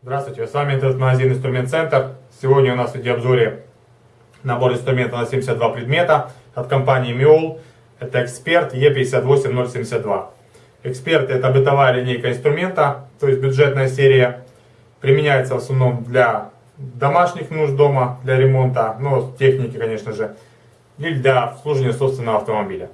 Здравствуйте, с вами интернет-магазин Инструмент Центр. Сегодня у нас в видеообзоре набор инструмента на 72 предмета от компании Miol. Это Эксперт E58072. Эксперт это бытовая линейка инструмента, то есть бюджетная серия. Применяется в основном для домашних нужд дома, для ремонта, но техники, конечно же, или для обслуживания собственного автомобиля.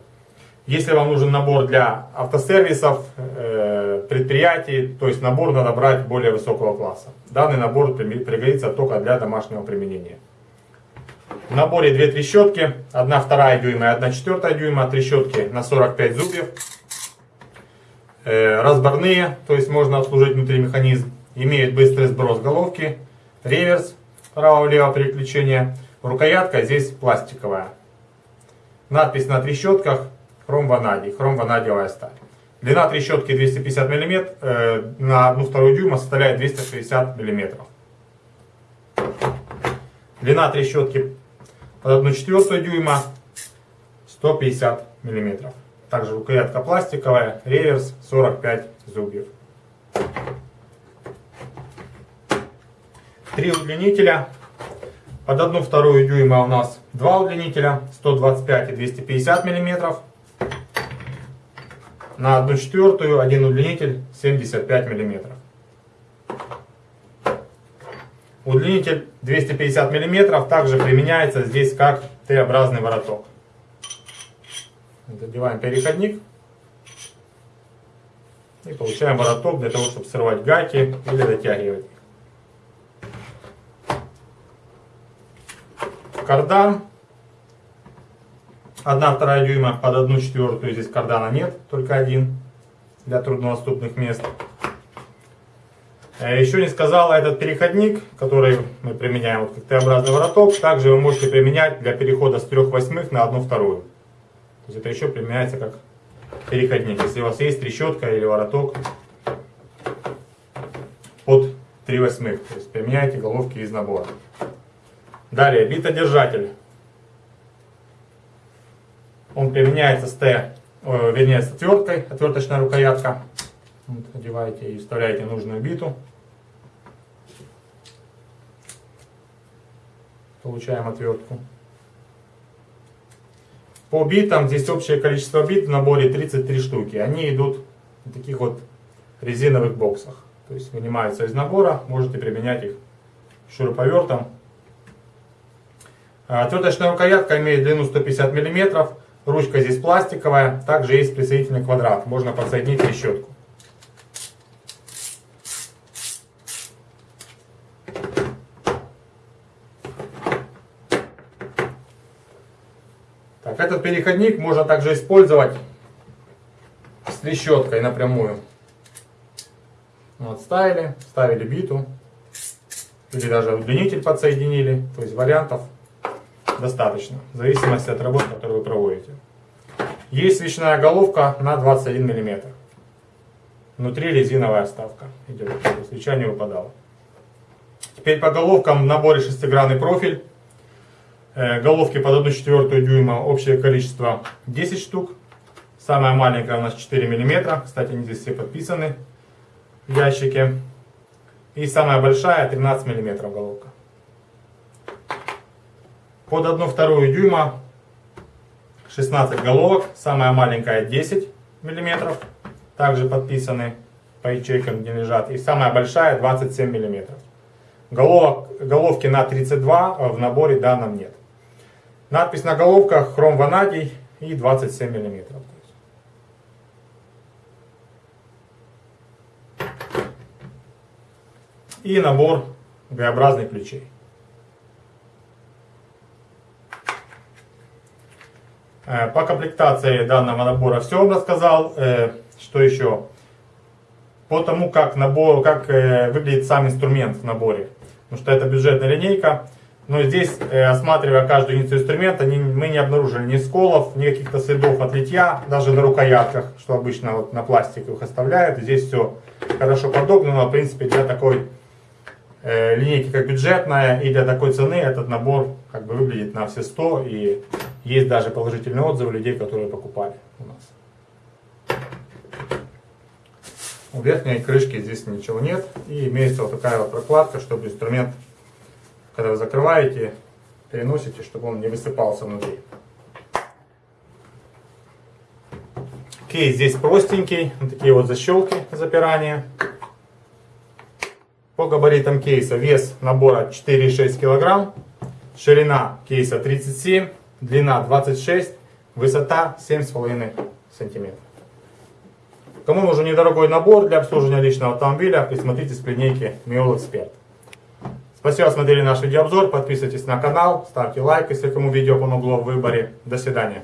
Если вам нужен набор для автосервисов, э, предприятий, то есть набор надо брать более высокого класса. Данный набор пригодится только для домашнего применения. В наборе две трещотки, 1 2 дюйма и 1 4 дюйма, трещотки на 45 зубьев. Э, разборные, то есть можно обслужить внутри механизм. Имеют быстрый сброс головки, реверс, право-влево переключение. Рукоятка здесь пластиковая. Надпись на трещотках хром ванадий, хром ванадиевая сталь. Длина трещотки 250 мм, э, на 1,2 дюйма составляет 260 мм. Длина трещотки под 1,4 дюйма 150 мм. Также рукоятка пластиковая, реверс 45 зубьев. Три удлинителя. Под 1,2 дюйма у нас два удлинителя 125 и 250 миллиметров на 1 четвертую один удлинитель 75 мм. Удлинитель 250 мм также применяется здесь как Т-образный вороток. Задеваем переходник и получаем вороток для того, чтобы срывать гайки или дотягивать. Кардан 1-2 дюйма под 1 четвертую, здесь кардана нет, только один для труднодоступных мест. Э, Еще не сказала, этот переходник, который мы применяем, вот как Т-образный вороток, также вы можете применять для перехода с 3 восьмых на 1 вторую. То есть это еще применяется как переходник. Если у вас есть трещотка или вороток под 3 восьмых, то есть применяйте головки из набора. Далее, битодержатель. Он применяется с Т, э, вернее с отверткой, отверточная рукоятка. Вот, одеваете и вставляете нужную биту. Получаем отвертку. По битам, здесь общее количество бит в наборе 33 штуки. Они идут в таких вот резиновых боксах. То есть вынимаются из набора, можете применять их шуруповертом. Отверточная рукоятка имеет длину 150 миллиметров. Ручка здесь пластиковая, также есть присоединительный квадрат, можно подсоединить трещотку. Так, этот переходник можно также использовать с трещоткой напрямую. Вот, ставили, ставили биту, или даже удлинитель подсоединили, то есть вариантов достаточно, в зависимости от работы, которую вы проводите. Есть свечная головка на 21 мм. Внутри резиновая вставка идет, чтобы свеча не выпадала. Теперь по головкам в наборе шестигранный профиль. Э, головки под 1 четвертую дюйма, общее количество 10 штук. Самая маленькая у нас 4 мм, кстати они здесь все подписаны в ящике. И самая большая 13 мм головка под 1,2 дюйма 16 головок, самая маленькая 10 мм, также подписаны по ячейкам, где лежат, и самая большая 27 мм. Головок, головки на 32 в наборе данном нет. Надпись на головках хром ванадий и 27 мм. И набор Г-образных ключей. По комплектации данного набора все рассказал. Э, что еще? По тому, как, набор, как э, выглядит сам инструмент в наборе. Потому что это бюджетная линейка. Но здесь, осматривая каждую единицу инструмента, мы не обнаружили ни сколов, ни каких-то следов от литья, даже на рукоятках, что обычно вот на пластиковых оставляют. Здесь все хорошо подогнано. В принципе, для такой линейки, как бюджетная, и для такой цены этот набор как бы выглядит на все 100. И есть даже положительные отзывы людей, которые покупали у нас. У верхней крышки здесь ничего нет. И имеется вот такая вот прокладка, чтобы инструмент, когда вы закрываете, переносите, чтобы он не высыпался внутри. Кейс здесь простенький, вот такие вот защелки запирания. По габаритам кейса вес набора 4,6 кг, ширина кейса 37, длина 26, высота 7,5 сантиметров. Кому нужен недорогой набор для обслуживания личного автомобиля, присмотритесь к линейке Mule Expert. Спасибо, смотрели наш видеообзор, подписывайтесь на канал, ставьте лайк, если кому видео помогло в выборе. До свидания.